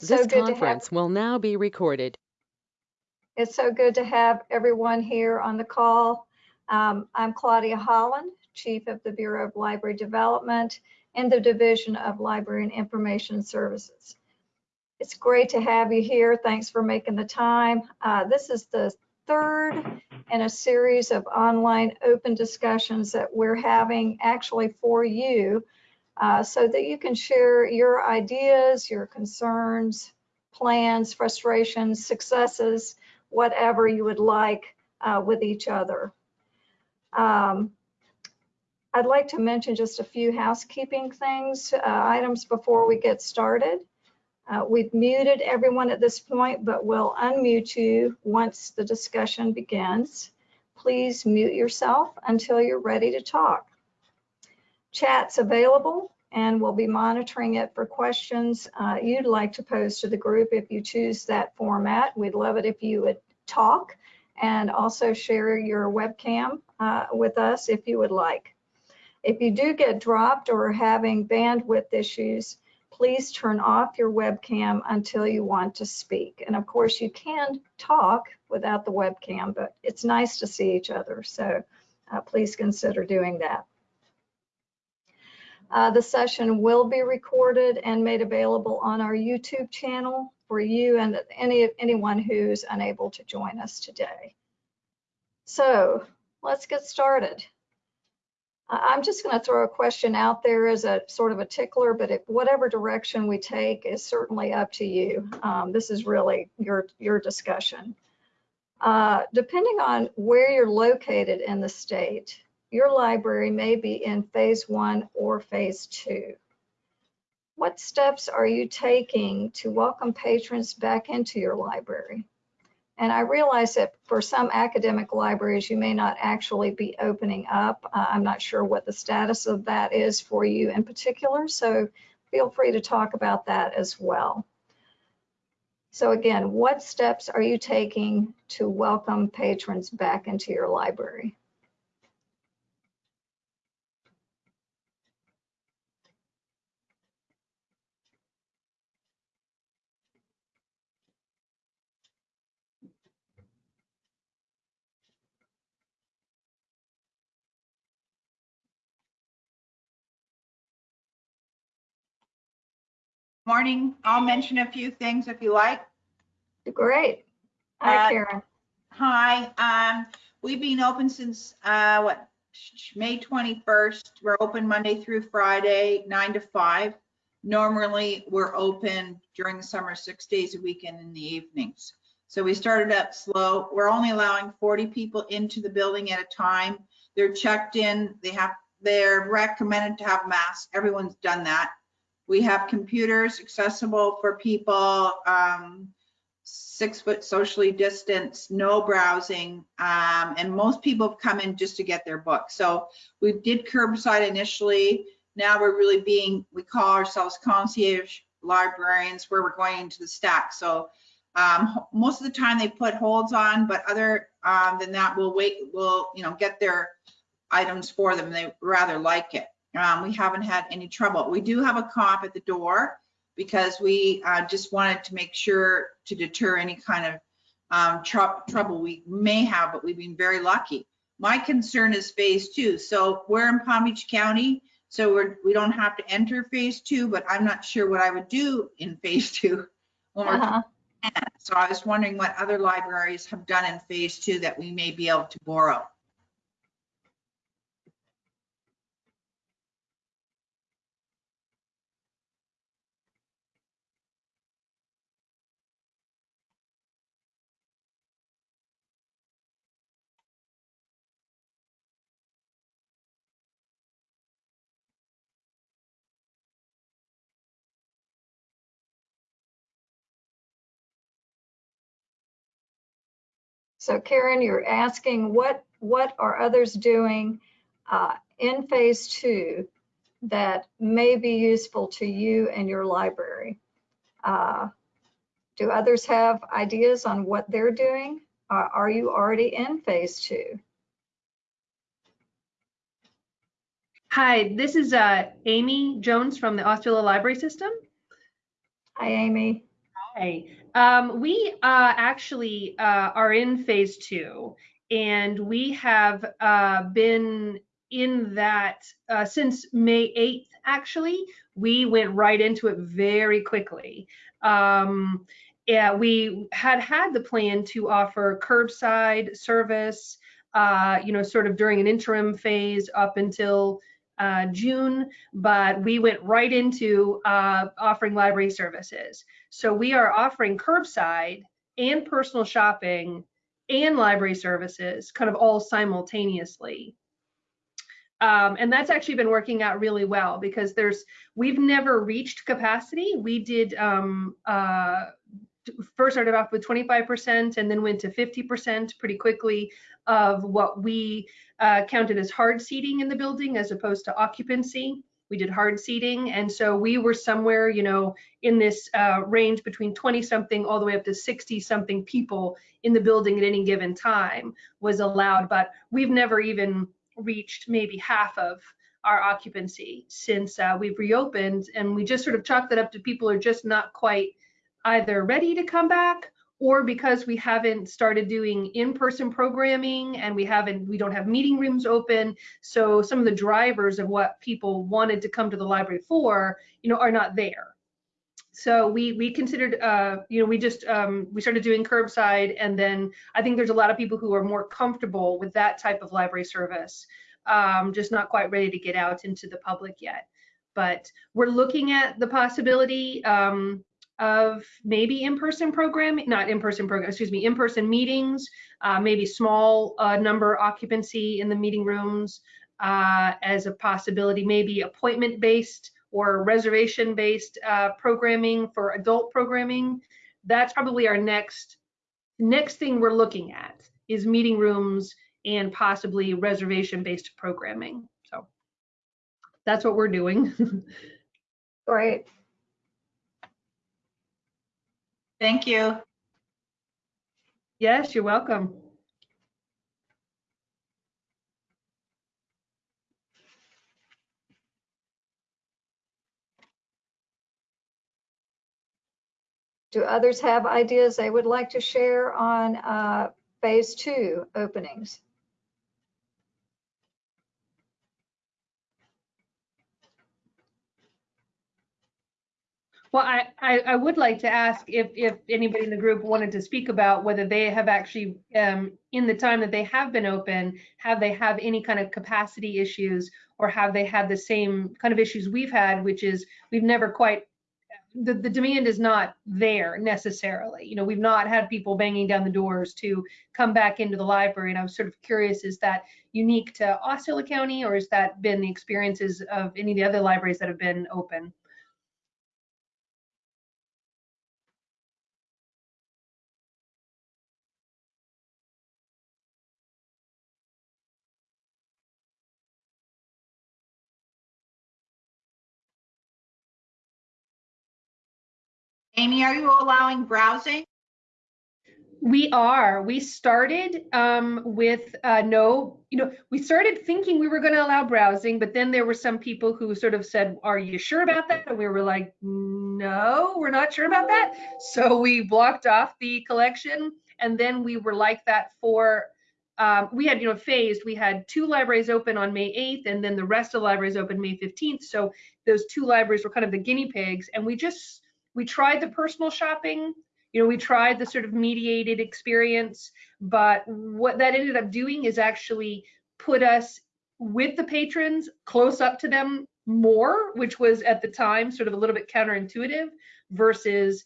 So This to have- conference will now be recorded. It's so good to have everyone here on the call. Um, I'm Claudia Holland, Chief of the Bureau of Library Development in the Division of Library and Information Services. It's great to have you here. Thanks for making the time. Uh, This is the third in a series of online open discussions that we're having actually for you uh, so that you can share your ideas, your concerns, plans, frustrations, successes, whatever you would like uh, with each other. Um, I'd like to mention just a few housekeeping things, uh, items before we get started. Uh, We've muted everyone at this point, but we'll unmute you once the discussion begins. Please mute yourself until you're ready to talk. Chat's available and we'll be monitoring it for questions uh, you'd like to pose to the group if you choose that format. We'd love it if you would talk and also share your webcam uh, with us if you would like. If you do get dropped or are having bandwidth issues, please turn off your webcam until you want to speak. And of course, you can talk without the webcam, but it's nice to see each other. So uh, please consider doing that. Uh, the session will be recorded and made available on our YouTube channel for you and any anyone who's unable to join us today. So let's get started. I'm just going to throw a question out there as a sort of a tickler, but if whatever direction we take is certainly up to you. Um, this is really your your discussion. Uh, depending on where you're located in the state, your library may be in phase one or phase two. What steps are you taking to welcome patrons back into your library? And I realize that for some academic libraries, you may not actually be opening up. Uh, I'm not sure what the status of that is for you in particular, so feel free to talk about that as well. So again, what steps are you taking to welcome patrons back into your library? Morning. I'll mention a few things if you like. Great. Hi, Uh, Karen. Hi, um, we've been open since, uh, what, May 21st. We're open Monday through Friday, nine to five. Normally, we're open during the summer, six days a week and in the evenings. So we started up slow. We're only allowing 40 people into the building at a time. They're checked in, they have, they're recommended to have masks. Everyone's done that. We have computers accessible for people, um, six foot socially distanced, no browsing, um, and most people have come in just to get their book. So we did curbside initially. Now we're really being, we call ourselves concierge librarians where we're going into the stack. So um, most of the time they put holds on, but other um, than that, we'll wait, we'll, you know, get their items for them. They rather like it. Um, we haven't had any trouble. We do have a cop at the door because we uh, just wanted to make sure to deter any kind of um, trou- trouble we may have, but we've been very lucky. My concern is phase two. So we're in Palm Beach County, so we're, we don't have to enter phase two, but I'm not sure what I would do in phase two. when we're Uh-huh. So I was wondering what other libraries have done in phase two that we may be able to borrow. So Karen, you're asking what, what are others doing uh, in phase two that may be useful to you and your library? Uh, Do others have ideas on what they're doing? Are are you already in phase two? Hi, this is uh, Amy Jones from the Osceola Library System. Hi, Amy. Hi. Um, we uh, actually uh, are in phase two, and we have uh, been in that uh, since May 8th, actually. We went right into it very quickly. Um, yeah, we had had the plan to offer curbside service, uh, you know, sort of during an interim phase up until uh, June, but we went right into offering library services. So we are offering curbside and personal shopping and library services kind of all simultaneously. Um, and that's actually been working out really well because there's we've never reached capacity. We did um, uh, first started off with 25% and then went to 50% pretty quickly of what we uh, counted as hard seating in the building as opposed to occupancy. We did hard seating, and so we were somewhere, you know, in this uh, range between 20 something all the way up to 60 something people in the building at any given time was allowed. But we've never even reached maybe half of our occupancy since uh, we've reopened, and we just sort of chalk that up to people are just not quite either ready to come back or because we haven't started doing in-person programming and we haven't we don't have meeting rooms open. So some of the drivers of what people wanted to come to the library for you know are not there. So we we considered uh you know we just um we started doing curbside and then i think there's a lot of people who are more comfortable with that type of library service um just not quite ready to get out into the public yet. But we're looking at the possibility um of maybe in-person programming, not in-person program, excuse me, in-person meetings, uh, maybe small uh, number occupancy in the meeting rooms uh, as a possibility, maybe appointment-based or reservation-based uh, programming for adult programming. That's probably our next next thing we're looking at is meeting rooms and possibly reservation-based programming. So that's what we're doing. Great. Thank you. yes, you're welcome. Do others have ideas they would like to share on uh, phase two openings? Well, I, I, I would like to ask if, if anybody in the group wanted to speak about whether they have actually, um, in the time that they have been open, have they have any kind of capacity issues or have they had the same kind of issues we've had, which is we've never quite, the, the demand is not there necessarily. You know, we've not had people banging down the doors to come back into the library. And I was sort of curious, is that unique to Osceola County or has that been the experiences of any of the other libraries that have been open? Amy, are you allowing browsing? We are. We started um, with uh, no, you know, we started thinking we were going to allow browsing, but then there were some people who sort of said, Are you sure about that? And we were like, No, we're not sure about that. So we blocked off the collection. And then we were like that for, um, we had, you know, phased. We had two libraries open on May 8th, and then the rest of the libraries open May 15th. So those two libraries were kind of the guinea pigs. And we just, we tried the personal shopping you know, we tried the sort of mediated experience, but what that ended up doing is actually put us with the patrons close up to them more, which was at the time sort of a little bit counterintuitive versus,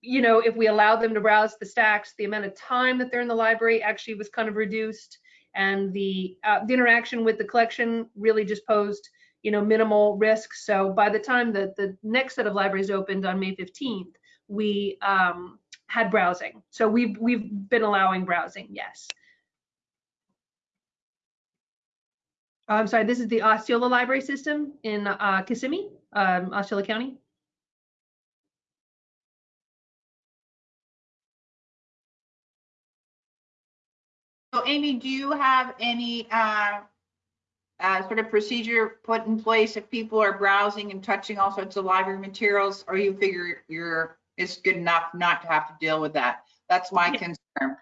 you know, if we allowed them to browse the stacks, the amount of time that they're in the library actually was kind of reduced and the, uh, the interaction with the collection really just posed, you know, minimal risk. So by the time that the next set of libraries opened on May 15th, we um, had browsing. So we've we've been allowing browsing, yes. I'm sorry, this is the Osceola Library System in uh, Kissimmee, um, Osceola County. So Amy, do you have any uh, uh, sort of procedure put in place if people are browsing and touching all sorts of library materials, or you figure you're is good enough not to have to deal with that. That's my Yeah. concern.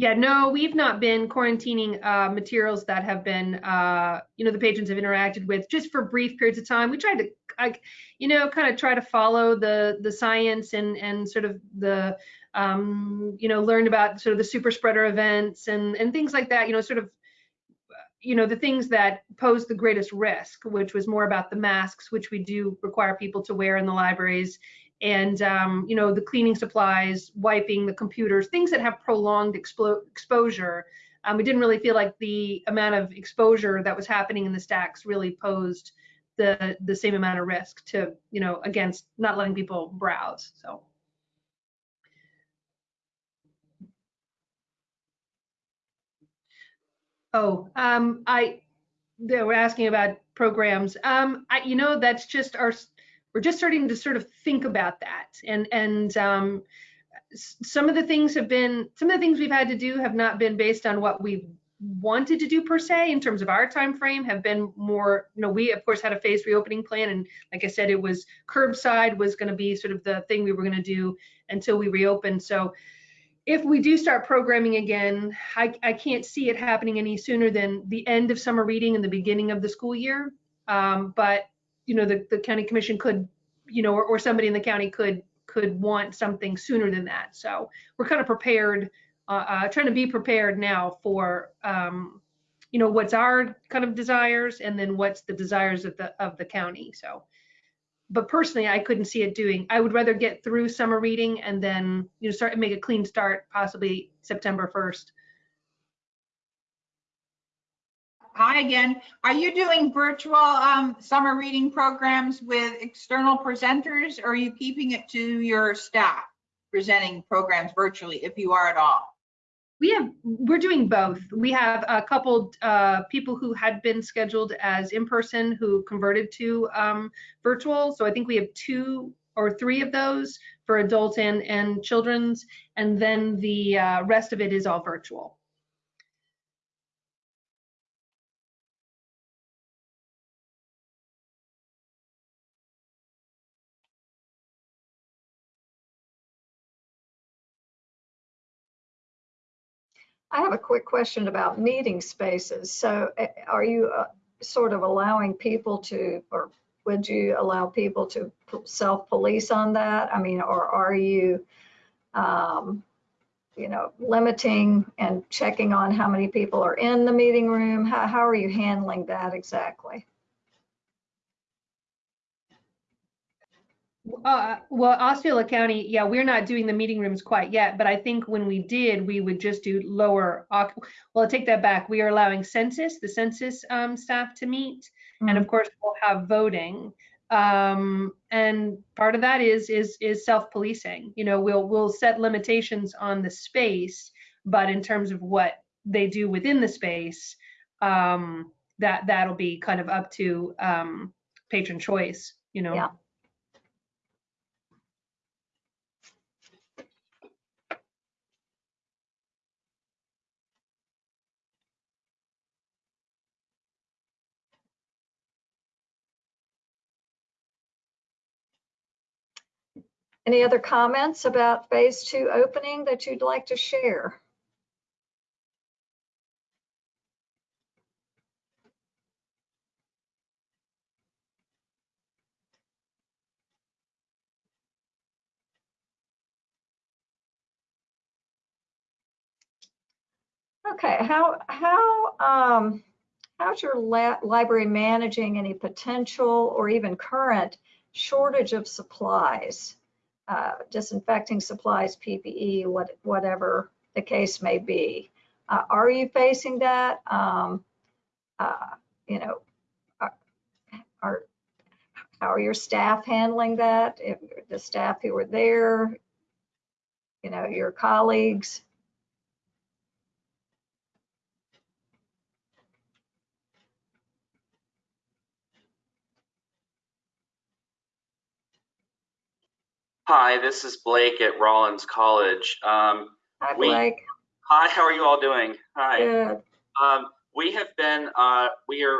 Yeah, no, we've not been quarantining uh, materials that have been, uh, you know, the patrons have interacted with just for brief periods of time. We tried to, like, you know, kind of try to follow the the science and and sort of the, um, you know, learn about sort of the super spreader events and and things like that. You know, sort of, you know, the things that pose the greatest risk, which was more about the masks, which we do require people to wear in the libraries, and um, you know the cleaning supplies, wiping the computers, things that have prolonged explo- exposure. Um, we didn't really feel like the amount of exposure that was happening in the stacks really posed the the same amount of risk to you know against not letting people browse. So oh, um, I they were asking about programs. Um, I you know that's just our we're just starting to sort of think about that and and um, some of the things have been some of the things we've had to do have not been based on what we've wanted to do per se in terms of our time frame have been more you know we of course had a phased reopening plan and like i said it was curbside was going to be sort of the thing we were going to do until we reopened so if we do start programming again I, I can't see it happening any sooner than the end of summer reading and the beginning of the school year um, but you know, the, the county commission could, you know, or, or somebody in the county could, could want something sooner than that. So we're kind of prepared, uh, uh, trying to be prepared now for, um, you know, what's our kind of desires and then what's the desires of the, of the county. So, but personally, I couldn't see it doing, I would rather get through summer reading and then, you know, start and make a clean start, possibly September 1st. Hi again. Are you doing virtual um, summer reading programs with external presenters or are you keeping it to your staff presenting programs virtually if you are at all? We have, we're doing both. We have a couple uh, people who had been scheduled as in-person who converted to um, virtual. So I think we have two or three of those for adult and, and children's. And then the uh, rest of it is all virtual. I have a quick question about meeting spaces. So uh, are you uh, sort of allowing people to, or would you allow people to self-police on that? I mean, or are you, um, you know, limiting and checking on how many people are in the meeting room? How, how are you handling that exactly? Uh, well, Osceola County, yeah, we're not doing the meeting rooms quite yet, but I think when we did, we would just do lower. Well, I take that back. We are allowing census, the census um, staff to meet, and of course we'll have voting. Um, and part of that is is is self-policing. You know, we'll we'll set limitations on the space, but in terms of what they do within the space, um, that that'll be kind of up to um, patron choice. You know. Yeah. Any other comments about phase two opening that you'd like to share? Okay, how, how, um, how's your library managing any potential or even current shortage of supplies? Uh, disinfecting supplies, PPE, what, whatever the case may be. Uh, are you facing that? Um, uh, you know, are, are, how are your staff handling that? If the staff who were there, you know, your colleagues? Hi, this is Blake at Rollins College. Um, Hi, We- Blake. hi, how are you all doing? Hi. Good. Um, we have been, uh, we are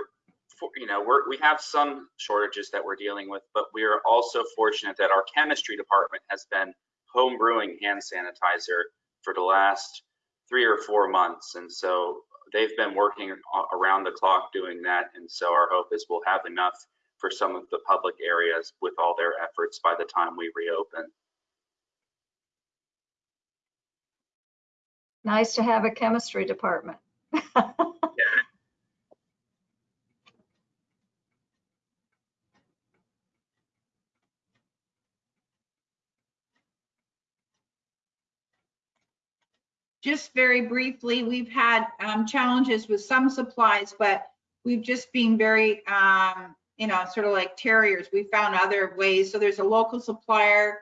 for, you know, we're, we have some shortages that we're dealing with, but we are also fortunate that our chemistry department has been homebrewing hand sanitizer for the last three or four months. And so they've been working around the clock doing that. And so our hope is we'll have enough for some of the public areas with all their efforts by the time we reopen. Nice to have a chemistry department. Just very briefly, we've had um, challenges with some supplies, but we've just been very, um, you know, sort of like terriers. We found other ways. So there's a local supplier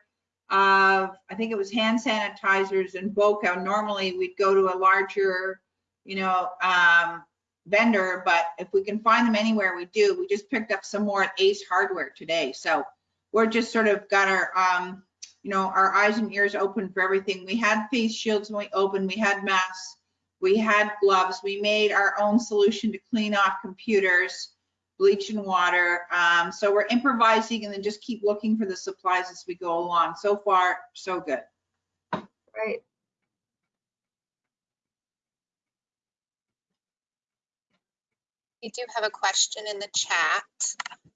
of, I think it was hand sanitizers in Boca. Normally, we'd go to a larger, you know, um, vendor, but if we can find them anywhere, we do. We just picked up some more at Ace Hardware today. So we're just sort of got our, um, you know, our eyes and ears open for everything. We had face shields when we opened, we had masks, we had gloves, we made our own solution to clean off computers, bleach and water. Um, so we're improvising and then just keep looking for the supplies as we go along. So far, so good. Great. We do have a question in the chat.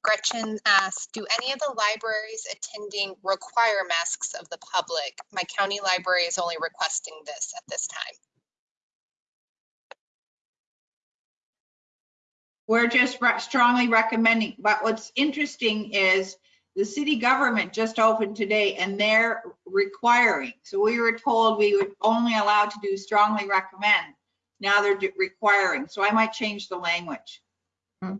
Gretchen asked, do any of the libraries attending require masks of the public? My county library is only requesting this at this time. We're just re- strongly recommending, but what's interesting is the city government just opened today and they're requiring. So we were told we would only allowed to do strongly recommend. Now they're requiring. So I might change the language. Hmm.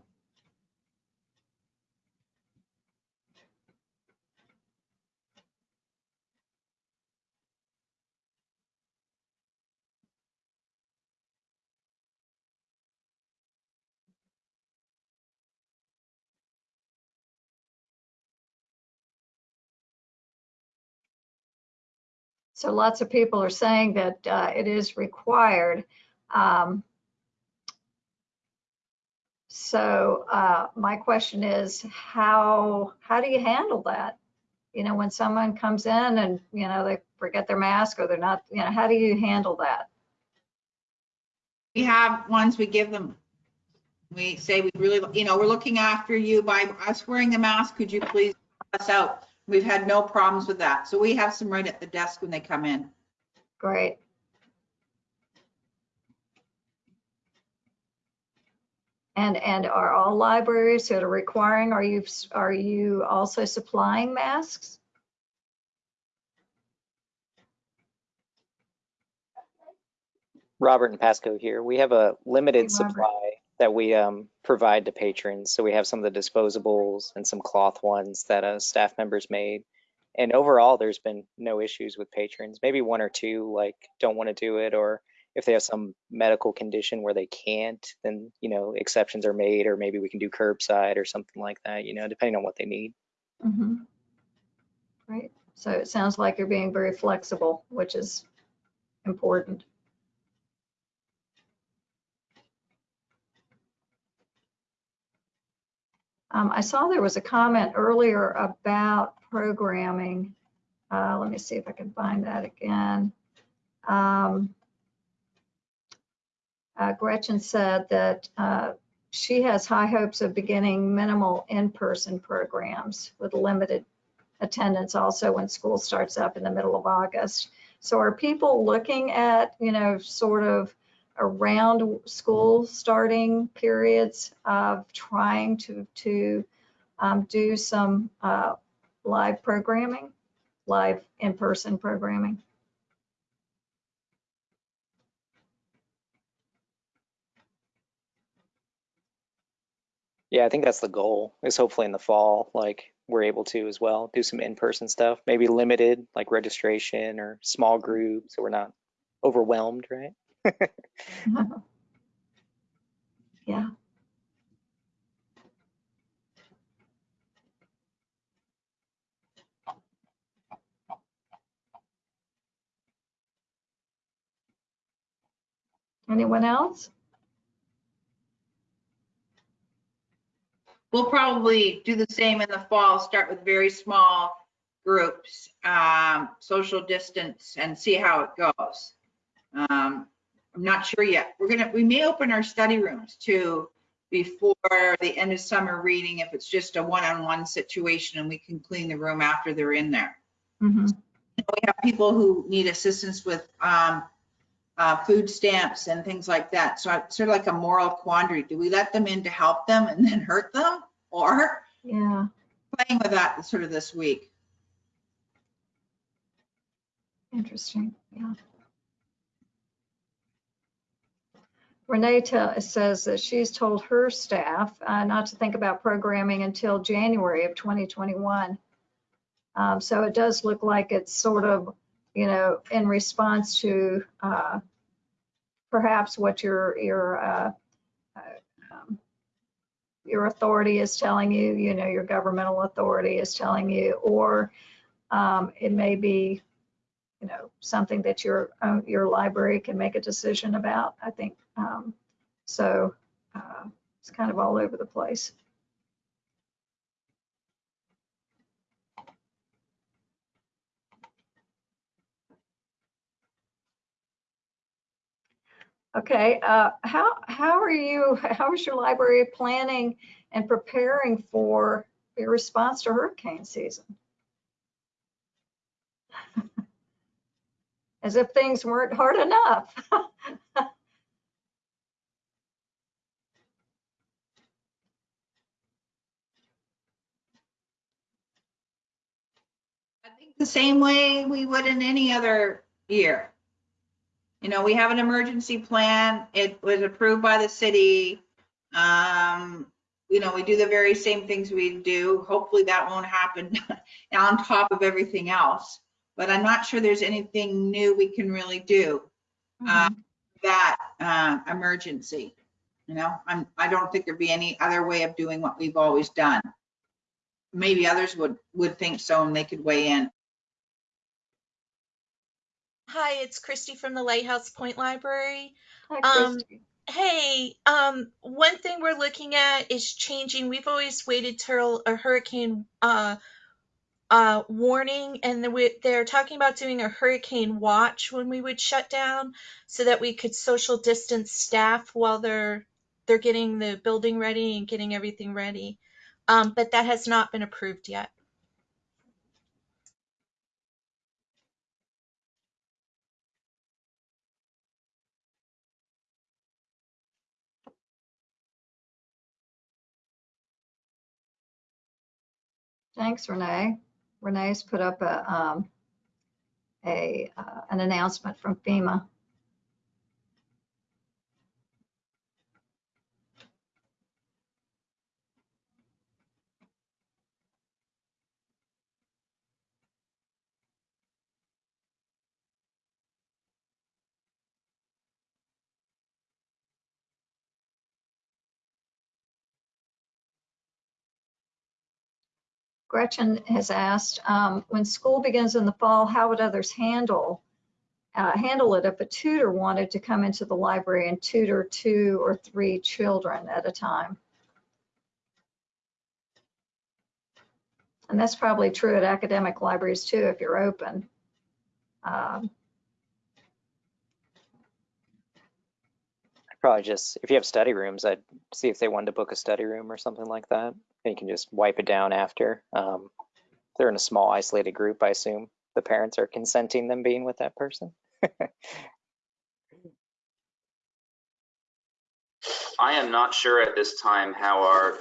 So lots of people are saying that uh, it is required. Um, So uh, my question is, how, how do you handle that? You know, when someone comes in and, you know, they forget their mask or they're not, you know, how do you handle that? We have ones we give them. We say we really, you know, we're looking after you by us wearing the mask. Could you please us out? We've had no problems with that. So we have some right at the desk when they come in. Great. And, and are all libraries that are requiring, are you, are you also supplying masks? Robert and Pasco here. We have a limited Robert. supply that we um, provide to patrons. So we have some of the disposables and some cloth ones that uh, staff members made. And overall, there's been no issues with patrons. Maybe one or two like don't want to do it, or if they have some medical condition where they can't, then you know exceptions are made, or maybe we can do curbside or something like that. You know, depending on what they need. Mhm. Great. So it sounds like you're being very flexible, which is important. Um, I saw there was a comment earlier about programming. Uh, let me see if I can find that again. Um, uh, Gretchen said that uh, she has high hopes of beginning minimal in-person programs with limited attendance also when school starts up in the middle of August. So are people looking at, you know, sort of around school starting periods of trying to, to um, do some uh, live programming, live in-person programming? Yeah, I think that's the goal. Is hopefully in the fall, like we're able to as well do some in-person stuff. Maybe limited, like registration or small groups, so we're not overwhelmed, right? Yeah. Anyone else? we'll probably do the same in the fall, start with very small groups, um, social distance and see how it goes. Um, I'm not sure yet. We're gonna, we may open our study rooms too before the end of summer reading if it's just a one-on-one situation and we can clean the room after they're in there. Mhm. We have people who need assistance with um, uh, food stamps and things like that. So it's sort of like a moral quandary. Do we let them in to help them and then hurt them? Or Yeah, playing with that sort of this week? interesting, yeah. Renee says that she's told her staff uh, not to think about programming until January of 2021. Um, So it does look like it's sort of, you know, in response to uh, perhaps what your, your, uh, uh, um, your authority is telling you, you know, your governmental authority is telling you, or um, it may be, you know, something that your, uh, your library can make a decision about, I think. Um, So uh, it's kind of all over the place. Okay, uh, how, how are you, how is your library planning and preparing for your response to hurricane season? As if things weren't hard enough. I think the same way we would in any other year. You know, we have an emergency plan. It was approved by the city. Um, you know, we do the very same things we do. Hopefully that won't happen on top of everything else. But I'm not sure there's anything new we can really do uh, that uh, emergency. You know, I'm, I don't think there'd be any other way of doing what we've always done. Maybe others would, would think so and they could weigh in. Hi, it's Christy from the Lighthouse Point Library. Hi, Um, Christy. Hey, um, one thing we're looking at is changing. We've always waited till a hurricane uh, uh, warning, and we, they're talking about doing a hurricane watch when we would shut down, so that we could social distance staff while they're they're getting the building ready and getting everything ready. Um, but that has not been approved yet. Thanks, Renee. Renee's put up a, um, a, uh, an announcement from FEMA. Gretchen has asked, um, when school begins in the fall, how would others handle, uh, handle it if a tutor wanted to come into the library and tutor two or three children at a time? And that's probably true at academic libraries too, if you're open. Um, Probably just, if you have study rooms, I'd see if they wanted to book a study room or something like that. And you can just wipe it down after. Um, they're in a small isolated group, I assume the parents are consenting them being with that person. I am not sure at this time how our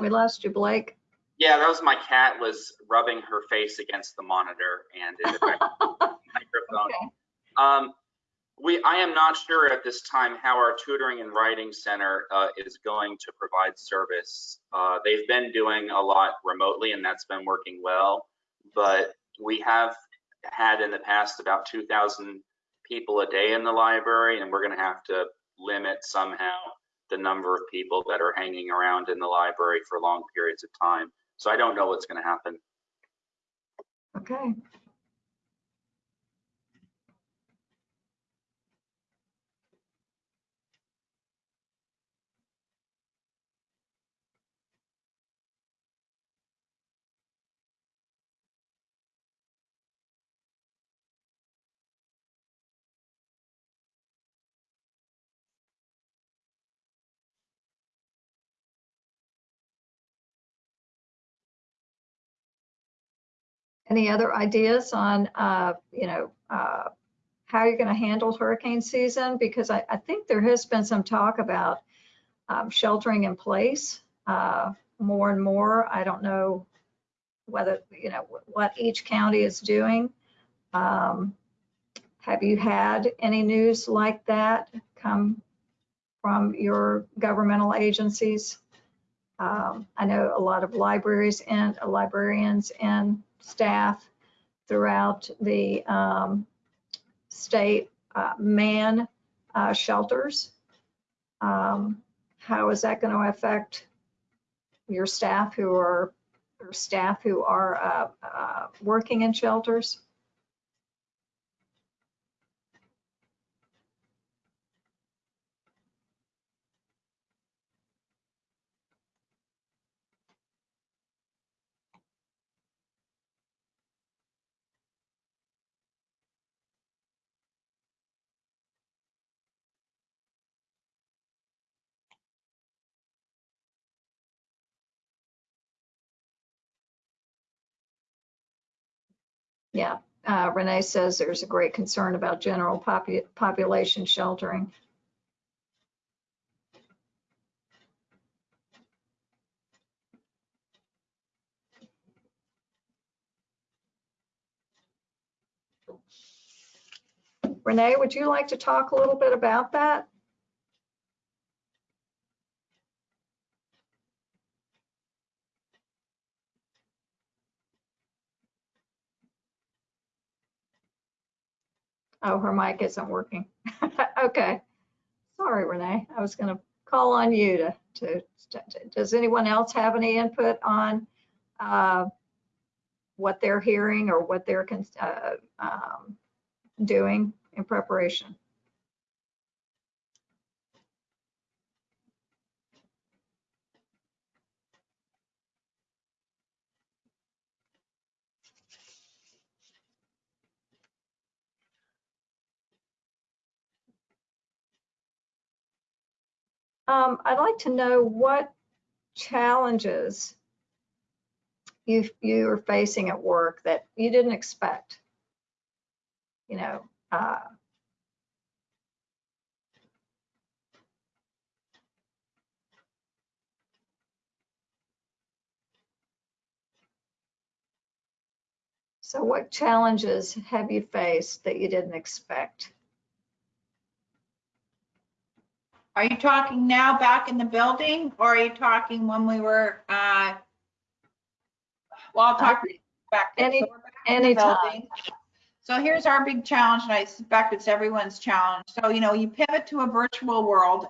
We lost you, Blake. Yeah, that was my cat was rubbing her face against the monitor and it affected the microphone. Okay. Um, we, I am not sure at this time how our tutoring and writing center uh, is going to provide service. Uh, they've been doing a lot remotely and that's been working well, but we have had in the past about 2,000 people a day in the library and we're going to have to limit somehow the number of people that are hanging around in the library for long periods of time. So I don't know what's going to happen. Okay. Any other ideas on, uh, you know, uh, how you're going to handle hurricane season? Because I, I think there has been some talk about um, sheltering in place uh, more and more. I don't know whether, you know, what each county is doing. Um, Have you had any news like that come from your governmental agencies? Um, I know a lot of libraries and uh, librarians and staff throughout the um, state uh, man uh, shelters. Um, How is that going to affect your staff who are, staff who are uh, uh, working in shelters? Yeah, uh, Renee says there's a great concern about general popu- population sheltering. Renee, would you like to talk a little bit about that? Oh, her mic isn't working. Okay. Sorry, Renee. I was going to call on you to, to, to- does anyone else have any input on uh, what they're hearing or what they're uh, um, doing in preparation? Um, I'd like to know what challenges you, you are facing at work that you didn't expect. You know, uh, so what challenges have you faced that you didn't expect? Are you talking now back in the building or are you talking when we were, uh, well, I'll talk back. Any- So we're back in the anytime. building. So here's our big challenge and I suspect it's everyone's challenge. So, you know, you pivot to a virtual world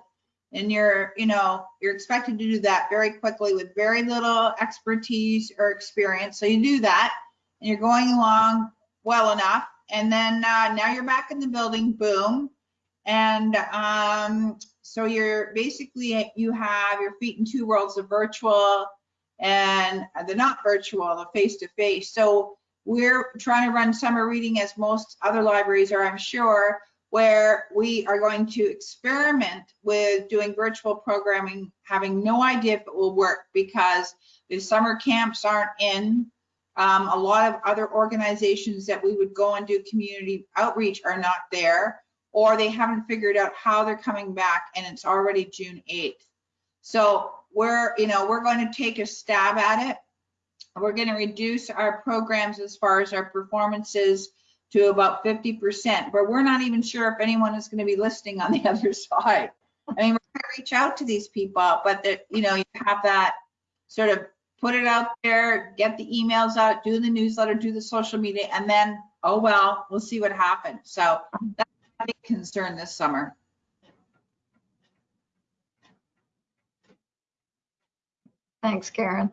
and you're, you know, you're expected to do that very quickly with very little expertise or experience. So you do that and you're going along well enough. And then uh, now you're back in the building, boom. And um, so you're basically, you have your feet in two worlds of virtual and the not virtual, the face to face. So we're trying to run summer reading as most other libraries are, I'm sure, where we are going to experiment with doing virtual programming, having no idea if it will work because the summer camps aren't in. Um, a lot of other organizations that we would go and do community outreach are not there, or they haven't figured out how they're coming back and it's already June 8th. So we're, you know, we're going to take a stab at it. We're going to reduce our programs as far as our performances to about 50%, but we're not even sure if anyone is going to be listening on the other side. I mean, we're going to reach out to these people, but that, you know, you have that sort of put it out there, get the emails out, do the newsletter, do the social media, and then, oh, well, we'll see what happens. So a big concern this summer. Thanks, Karen.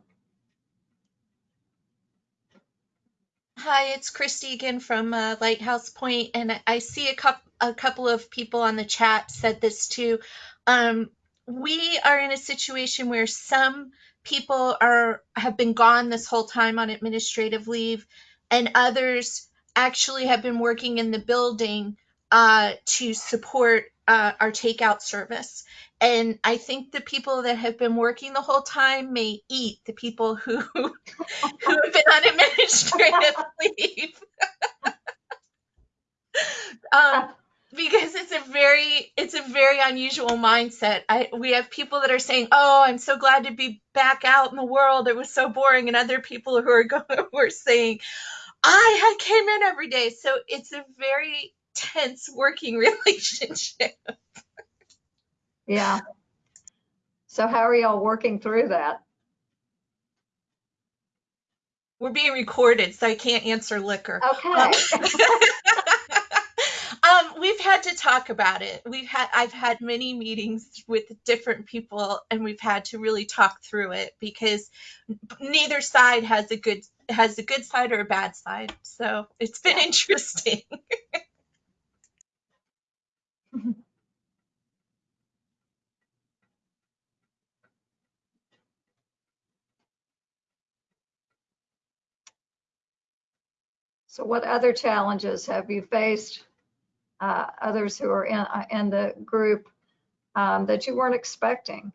Hi, it's Christy again from uh, Lighthouse Point, and I- I see a couple a couple of people on the chat said this too. Um, we are in a situation where some people are have been gone this whole time on administrative leave, and others actually have been working in the building uh, to support uh, our takeout service. And I think the people that have been working the whole time may eat the people who who have been on administrative leave. um, because it's a very it's a very unusual mindset. I we have people that are saying, "Oh, I'm so glad to be back out in the world. It was so boring," and other people who are going who are saying, "I came in every day." So it's a very tense working relationship. Yeah. So how are y'all working through that? We're being recorded, so I can't answer liquor. Okay. um, we've had to talk about it. We've had I've had many meetings with different people, and we've had to really talk through it because neither side has a good has a good side or a bad side. So it's been Yeah. interesting. So what other challenges have you faced, uh, others who are in, uh, in the group, um, that you weren't expecting?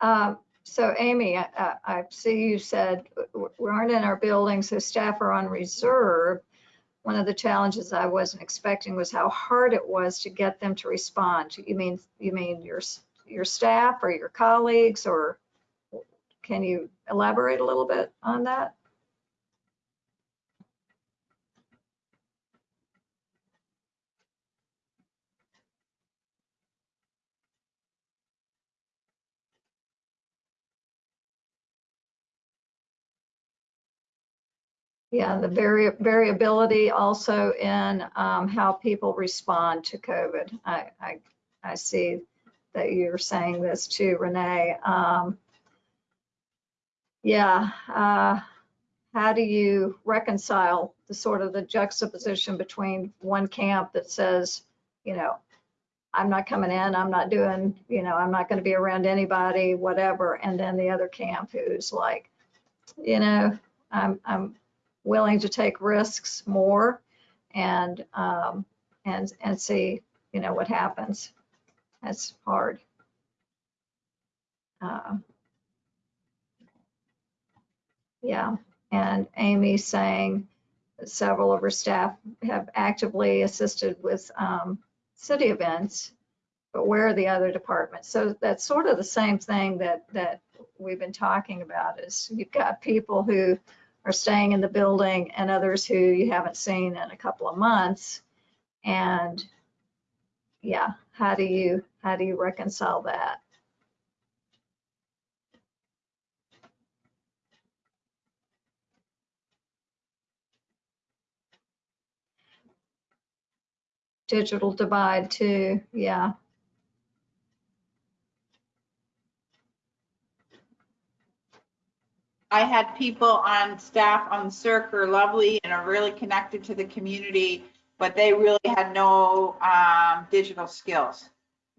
Um, So Amy, I- I see you said we aren't in our building, so staff are on reserve. One of the challenges I wasn't expecting was how hard it was to get them to respond. You mean, you mean your, your staff or your colleagues, or can you elaborate a little bit on that? Yeah, the vari- variability also in um, how people respond to COVID. I, I, I see that you're saying this too, Renee. Um, Yeah, uh, how do you reconcile the sort of the juxtaposition between one camp that says, you know, I'm not coming in, I'm not doing, you know, I'm not going to be around anybody, whatever, and then the other camp who's like, you know, I'm, I'm willing to take risks more and, um, and, and see, you know, what happens. That's hard. Uh, Yeah, and Amy saying several of her staff have actively assisted with, um, city events, but where are the other departments? So that's sort of the same thing that, that we've been talking about is you've got people who are staying in the building and others who you haven't seen in a couple of months. And yeah, how do you, how do you reconcile that? Digital divide too, yeah. I had people on staff on Circ are lovely and are really connected to the community, but they really had no um, digital skills.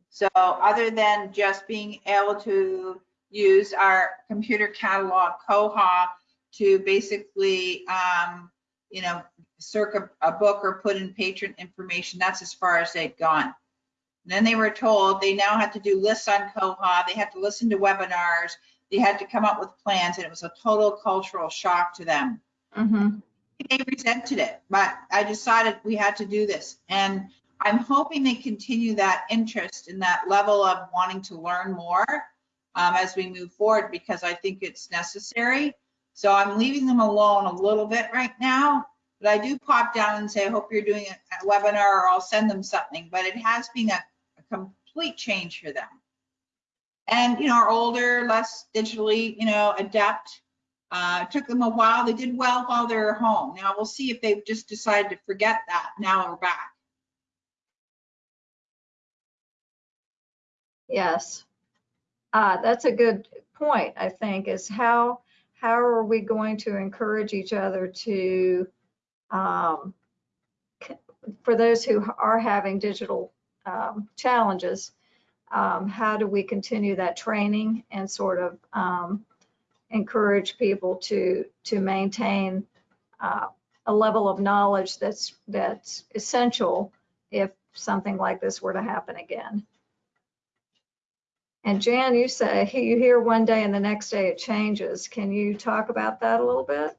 So other than just being able to use our computer catalog, Koha, to basically, um, you know, circ a book or put in patron information, that's as far as they'd gone. Then they were told they now had to do lists on Koha, they had to listen to webinars, they had to come up with plans, and it was a total cultural shock to them. Mm-hmm. They resented it, but I decided we had to do this. And I'm hoping they continue that interest and that level of wanting to learn more um, as we move forward, because I think it's necessary. So I'm leaving them alone a little bit right now, but I do pop down and say, I hope you're doing a a webinar, or I'll send them something, but it has been a a complete change for them. And, you know, are older, less digitally, you know, adept. Uh, it took them a while. They did well while they were home. Now we'll see if they've just decided to forget that. Now we're back. Yes. Uh, that's a good point, I think, is how, how are we going to encourage each other to, um, for those who are having digital, um, challenges, um, how do we continue that training and sort of, um, encourage people to, to maintain, uh, a level of knowledge that's, that's essential if something like this were to happen again. And Jan, you say you hear one day and the next day it changes. Can you talk about that a little bit?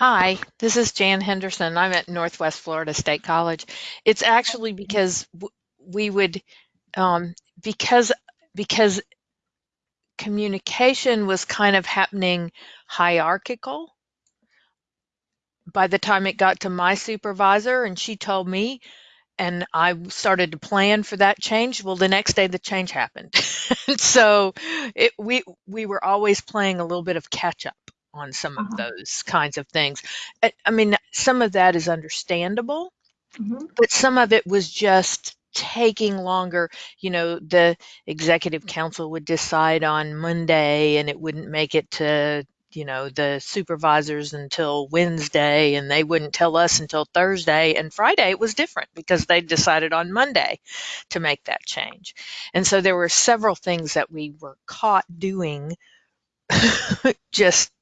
Hi, this is Jan Henderson. I'm at Northwest Florida State College. It's actually because we would, um, because because communication was kind of happening hierarchical. By the time it got to my supervisor and she told me, and I started to plan for that change, well, the next day the change happened. so it, we we were always playing a little bit of catch up on some of Uh-huh. those kinds of things. I, I mean, some of that is understandable, Mhm. but some of it was just taking longer. You know, the executive council would decide on Monday and it wouldn't make it to, you know, the supervisors until Wednesday and they wouldn't tell us until Thursday. And Friday it was different because they decided on Monday to make that change. And so there were several things that we were caught doing just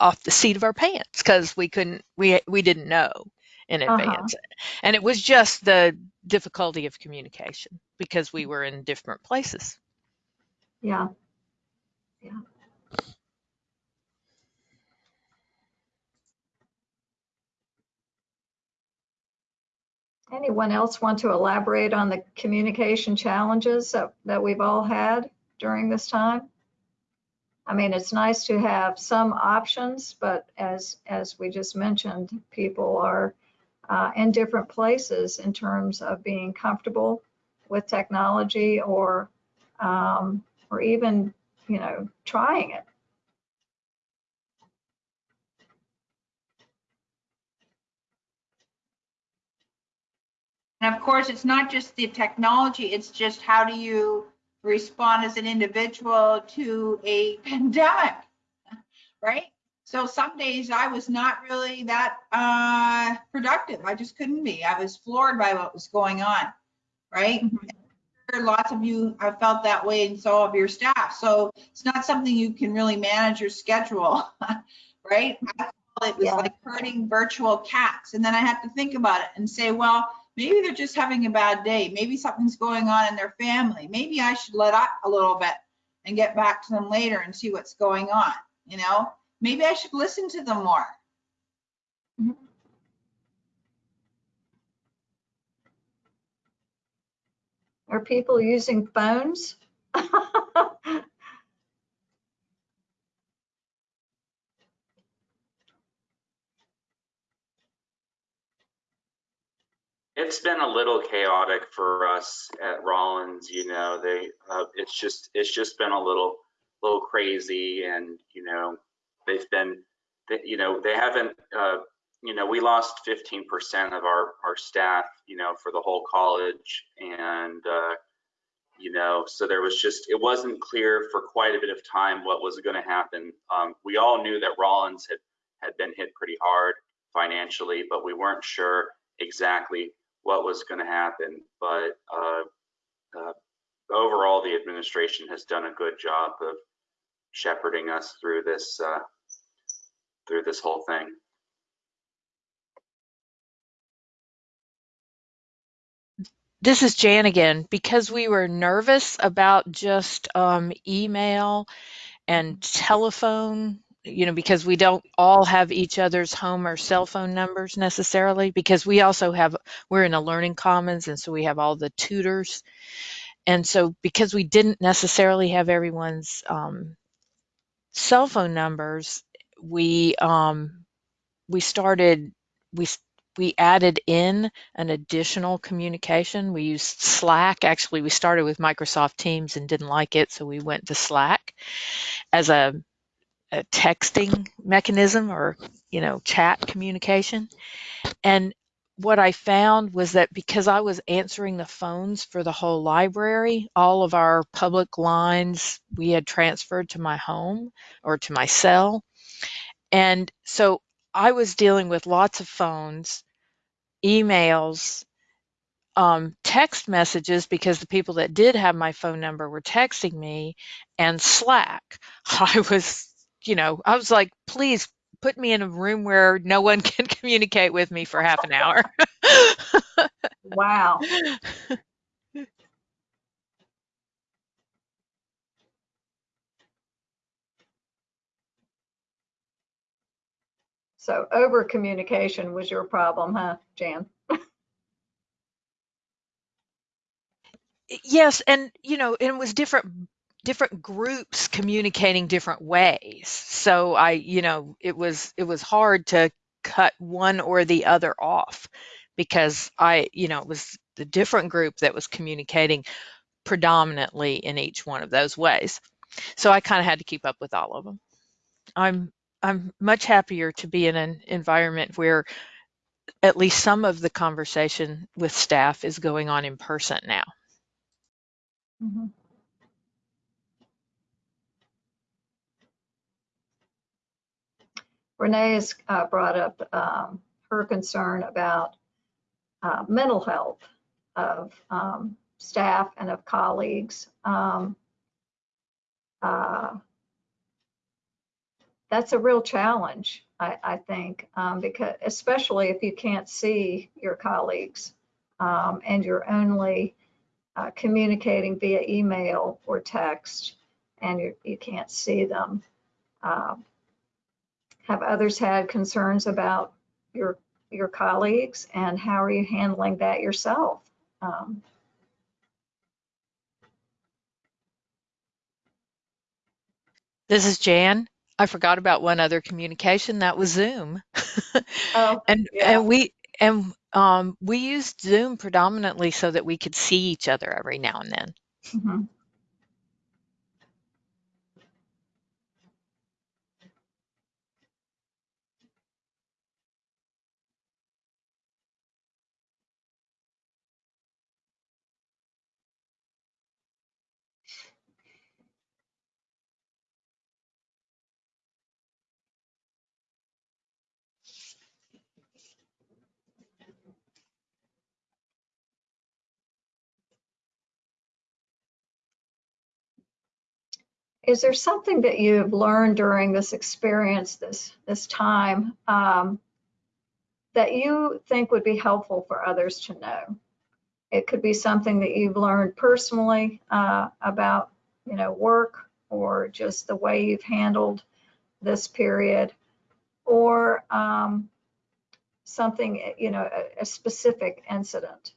off the seat of our pants because we couldn't we we didn't know in Uh-huh. advance and it was just the difficulty of communication because we were in different places Yeah. Yeah. Anyone else want to elaborate on the communication challenges that, that we've all had during this time? I mean, it's nice to have some options, but as, as we just mentioned, people are uh, in different places in terms of being comfortable with technology or, um, or even, you know, trying it. And of course, it's not just the technology, it's just how do you respond as an individual to a pandemic, right? So some days I was not really that uh, productive. I just couldn't be. I was floored by what was going on, right? Lots of you have felt that way and so have your staff. So it's not something you can really manage your schedule, right? I It was Yeah. like herding virtual cats. And then I had to think about it and say, well, maybe they're just having a bad day. Maybe something's going on in their family. Maybe I should let up a little bit and get back to them later and see what's going on, you know? Maybe I should listen to them more. Are people using phones? It's been a little chaotic for us at Rollins, you know, they, uh, it's just, it's just been a little, little crazy and, you know, they've been, you know, they haven't, uh, you know, we lost 15% of our, our staff, you know, for the whole college and, uh, you know, so there was just, it wasn't clear for quite a bit of time what was going to happen. Um, we all knew that Rollins had, had been hit pretty hard financially, but we weren't sure exactly what was going to happen. But uh, uh, overall, the administration has done a good job of shepherding us through this uh, through this whole thing. this is jan again because we were nervous about just um, email and telephone you know because we don't all have each other's home or cell phone numbers necessarily because we also have we're in a learning commons and so we have all the tutors. And so because we didn't necessarily have everyone's um, cell phone numbers we um, we started we we added in an additional communication. We used slack. Actually we started with microsoft teams and didn't like it so we went to slack as a a texting mechanism or, you know, chat communication. And what I found was that because I was answering the phones for the whole library, all of our public lines we had transferred to my home or to my cell. And so I was dealing with lots of phones, emails, um, text messages because the people that did have my phone number were texting me and Slack. I was, you know, I was like, please put me in a room where no one can communicate with me for half an hour. Wow. So over communication was your problem, huh, Jan? yes, and you know, it was different different groups communicating different ways. So I, you know, it was it was hard to cut one or the other off because I, you know, it was the different group that was communicating predominantly in each one of those ways. So I kind of had to keep up with all of them. I'm I'm much happier to be in an environment where at least some of the conversation with staff is going on in person now. Mhm. Renee has uh, brought up um, her concern about uh, mental health of um, staff and of colleagues. Um, uh, That's a real challenge, I, I think, um, because especially if you can't see your colleagues um, and you're only uh, communicating via email or text and you, you can't see them. Have others had concerns about your your colleagues and how are you handling that yourself? Um, This is Jan. I forgot about one other communication. That was Zoom. oh, and yeah. and we and um, we used Zoom predominantly so that we could see each other every now and then. mhm. Is there something that you've learned during this experience, this this time, um, that you think would be helpful for others to know? It could be something that you've learned personally uh, about, you know, work or just the way you've handled this period, or um, something, you know, a, a specific incident.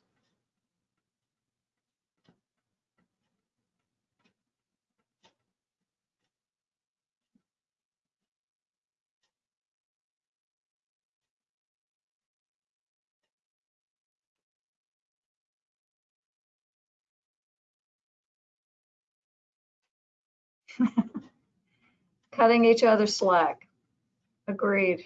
Cutting each other slack. Agreed.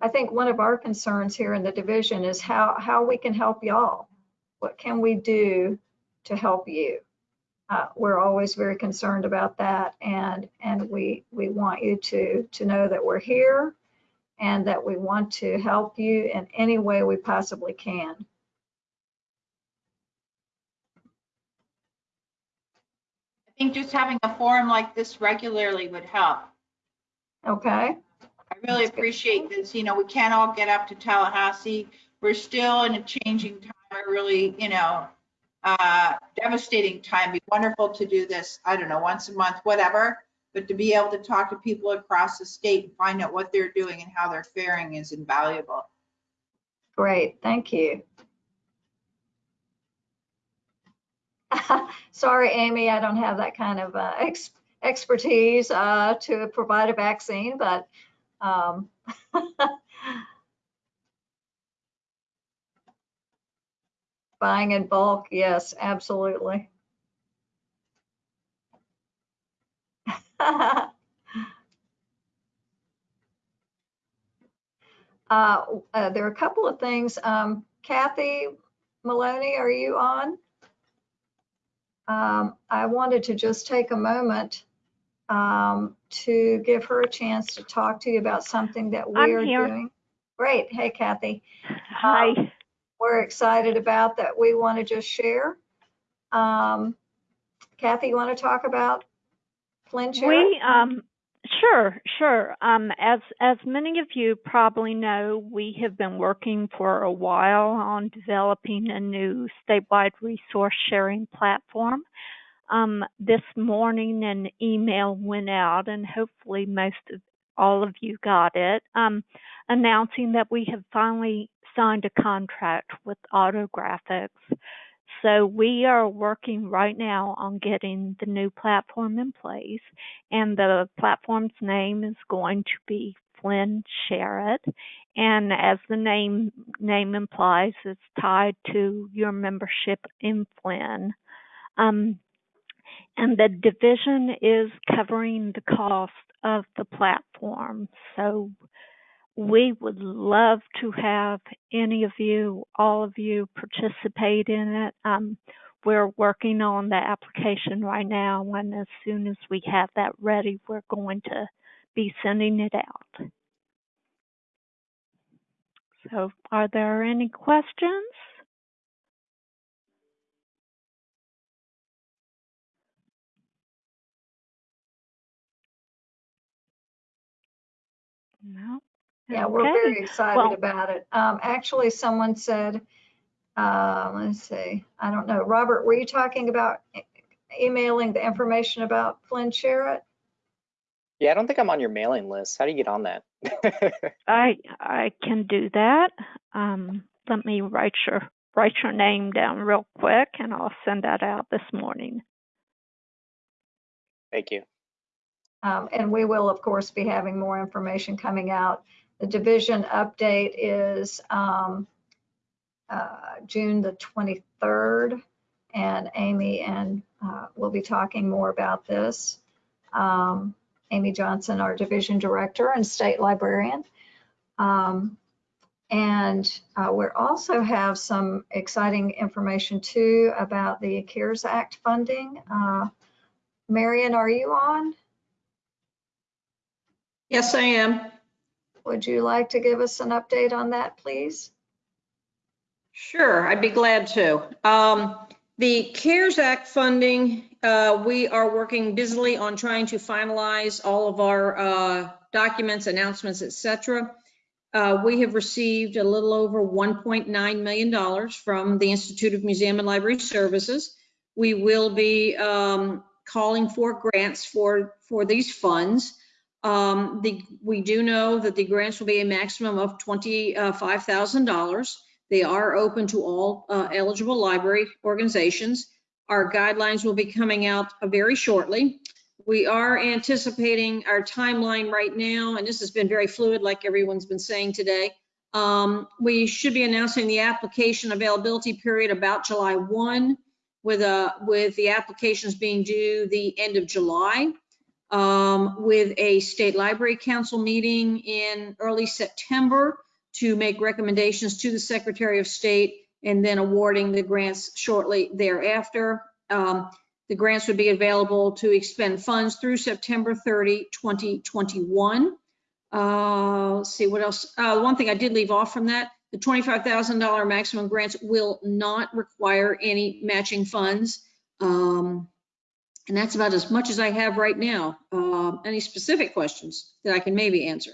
I think one of our concerns here in the division is how, how we can help y'all. What can we do to help you? Uh, we're always very concerned about that and, and we, we want you to, to know that we're here and that we want to help you in any way we possibly can. I think just having a forum like this regularly would help. Okay? I really That's good. appreciate this. You know, we can't all get up to Tallahassee. We're still in a changing time, a really, you know, uh, devastating time. Be wonderful to do this, I don't know, once a month, whatever. But to be able to talk to people across the state and find out what they're doing and how they're faring is invaluable. Great, thank you. Sorry, Amy, I don't have that kind of uh, ex- expertise uh, to provide a vaccine, but um, Buying in bulk, yes, absolutely. Uh, uh, There are a couple of things. Um, Kathy Maloney, are you on? Um, I wanted to just take a moment um, to give her a chance to talk to you about something that we I'm are here. doing. Great. Hey, Kathy. Hi. We're excited about that we want to just share. Um, Kathy, you want to talk about SHAREit? We um sure, sure. Um as as many of you probably know, we have been working for a while on developing a new statewide resource sharing platform. Um this morning an email went out and hopefully most of all of you got it, um, announcing that we have finally signed a contract with Autographics. So we are working right now on getting the new platform in place, and the platform's name is going to be FLIN SHAREit. And as the name name implies, it's tied to your membership in FLIN. Um, and the division is covering the cost of the platform. So we would love to have any of you, all of you, participate in it. Um, we're working on the application right now, and as soon as we have that ready, we're going to be sending it out. So, are there any questions? No. Yeah, we're Okay. very excited Well- about it. Um, actually, someone said, uh, let's see, I don't know, Robert, were you talking about e- emailing the information about FLIN SHAREit? Yeah, I don't think I'm on your mailing list. How do you get on that? I I can do that. Um, let me write your write your name down real quick, and I'll send that out this morning. Thank you. Um, and we will, of course, be having more information coming out. The division update is um, uh, June the 23rd, and Amy and uh, we'll be talking more about this. Um, Amy Johnson, our division director and state librarian. Um, and uh, we also have some exciting information too about the CARES Act funding. Uh, Marion, are you on? Yes, I am. Would you like to give us an update on that, please? Sure, I'd be glad to. Um, The CARES Act funding, uh, we are working busily on trying to finalize all of our uh, documents, announcements, etc. Uh, We have received a little over $1.9 million from the Institute of Museum and Library Services. We will be um, calling for grants for, for these funds. Um, the, we do know that the grants will be a maximum of $25,000. They are open to all uh, eligible library organizations. Our guidelines will be coming out uh, very shortly. We are anticipating our timeline right now, and this has been very fluid, like everyone's been saying today. Um, we should be announcing the application availability period about July 1, with a with the applications being due the end of July um, with a state library council meeting in early September to make recommendations to the Secretary of State and then awarding the grants shortly thereafter. Um, the grants would be available to expend funds through September 30, 2021. Uh, let's see what else. Uh, one thing I did leave off from that, the $25,000 maximum grants will not require any matching funds. Um, and that's about as much as I have right now. Um, any specific questions that I can maybe answer?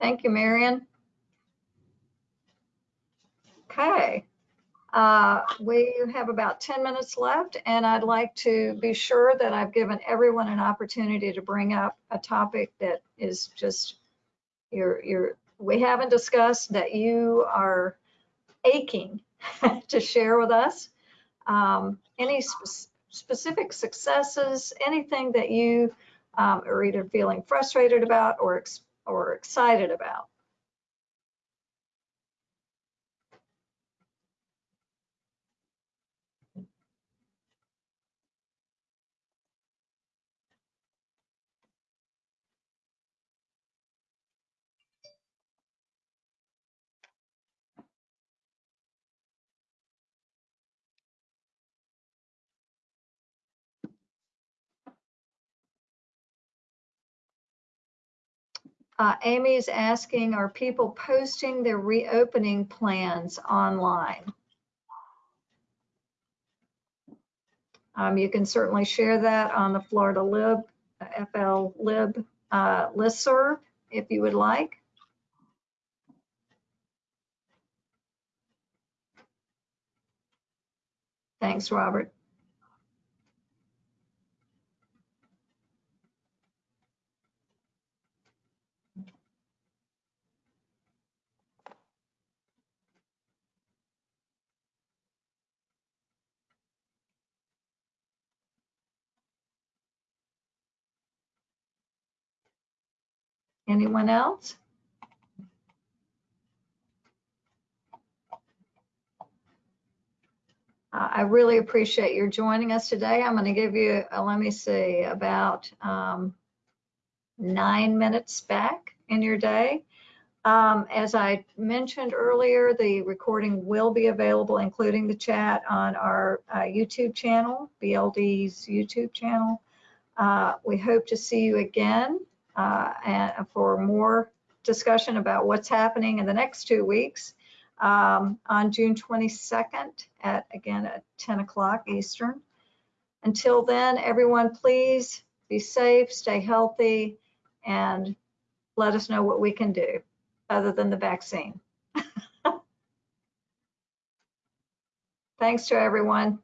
Thank you, Marion. Okay. Uh, We have about 10 minutes left, and I'd like to be sure that I've given everyone an opportunity to bring up a topic that is just, you're, you're, we haven't discussed that you are aching to share with us. Um, any spe- specific successes, anything that you um, are either feeling frustrated about or, ex- or excited about. Uh, is asking, are people posting their reopening plans online? Um, you can certainly share that on the Florida Lib, FL Lib uh, listserv if you would like. Thanks, Robert. Anyone else? Uh, I really appreciate your joining us today. I'm going to give you, uh, let me see, about um, nine minutes back in your day. Um, as I mentioned earlier, the recording will be available, including the chat, on our uh, YouTube channel, BLD's YouTube channel. Uh, we hope to see you again uh, and for more discussion about what's happening in the next two weeks um, on June 22nd at, again, at 10 o'clock Eastern. Until then, everyone, please be safe, stay healthy, and let us know what we can do other than the vaccine. Thanks to everyone.